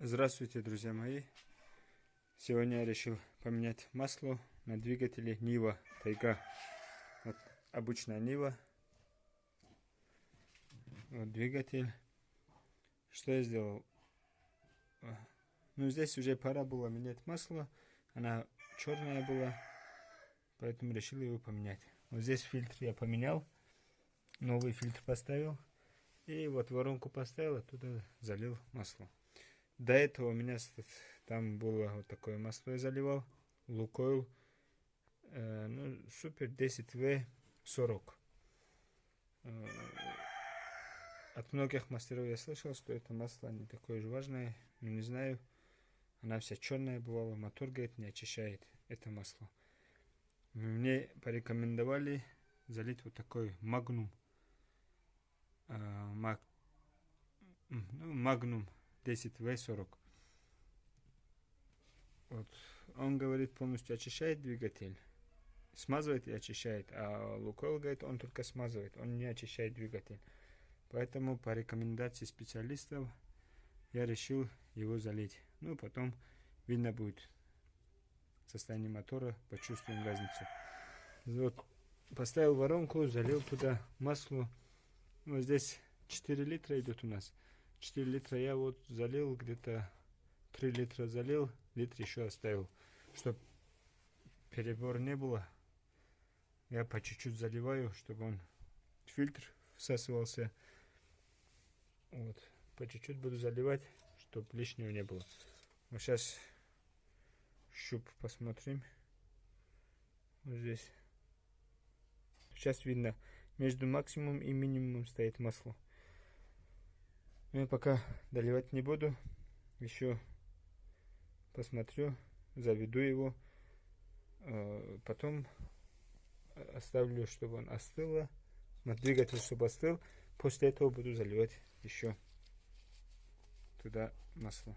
Здравствуйте, друзья мои! Сегодня я решил поменять масло на двигателе Нива Тайга. Вот обычная Нива. Вот двигатель. Что я сделал? Ну, здесь уже пора было менять масло. Она черная была, поэтому решил его поменять. Вот здесь фильтр я поменял. Новый фильтр поставил. И вот воронку поставил, оттуда залил масло. До этого у меня там было вот такое масло я заливал. Лукойл. Э, ну, супер 10В40. Э, от многих мастеров я слышал, что это масло не такое же важное. Но не знаю. Она вся черная бывала. Мотор, говорит, не очищает это масло. Мне порекомендовали залить вот такой магнум. Э, маг, ну, магнум 10В40. Вот. Он говорит, полностью очищает двигатель. Смазывает и очищает. А Лукойл говорит, он только смазывает. Он не очищает двигатель. Поэтому по рекомендации специалистов я решил его залить. Ну, потом видно будет состояние мотора, почувствуем разницу. Вот, поставил воронку, залил туда масло. Вот здесь 4 литра идет у нас. 4 литра я вот залил, где-то 3 литра залил, литр еще оставил. Чтобы перебор не было, я по чуть-чуть заливаю, чтобы он фильтр всасывался. Вот, по чуть-чуть буду заливать, чтобы лишнего не было. Вот сейчас щуп посмотрим. Вот здесь. Сейчас видно, между максимум и минимум стоит масло. Но я пока доливать не буду. Еще посмотрю, заведу его. А, потом оставлю, чтобы он остыл. Двигатель, чтобы остыл. После этого буду заливать еще туда масло.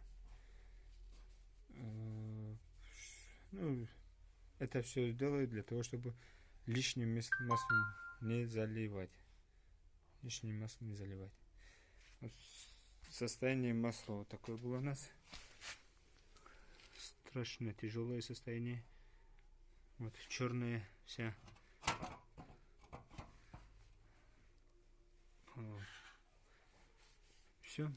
А, ну, это все делаю для того, чтобы лишним маслом не заливать. Лишним маслом не заливать. Состояние масла такое было у нас. Страшно тяжелое состояние. Вот черная вся. Все.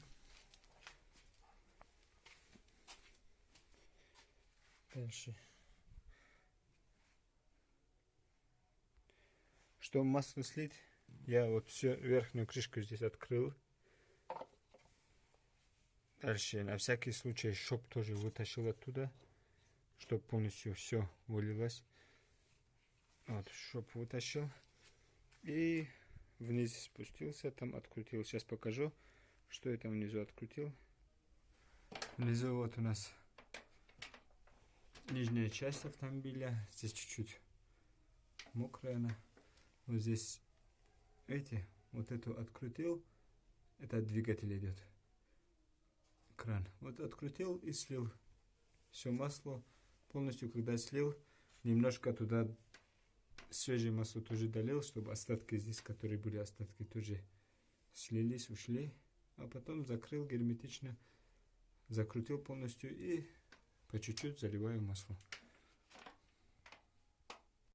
Дальше. Что масло слить, я вот все верхнюю крышку здесь открыл. Дальше, на всякий случай, шоп тоже вытащил оттуда, чтобы полностью все вылилось. Вот, шоп вытащил. И вниз спустился, там открутил. Сейчас покажу, что я там внизу открутил. Внизу вот у нас нижняя часть автомобиля. Здесь чуть-чуть мокрая она. Вот здесь, эти, вот эту открутил. Это двигатель идет кран. Вот открутил и слил все масло полностью, когда слил, немножко туда свежее масло тоже долил, чтобы остатки здесь, которые были остатки, тоже слились, ушли. А потом закрыл герметично, закрутил полностью и по чуть-чуть заливаю масло.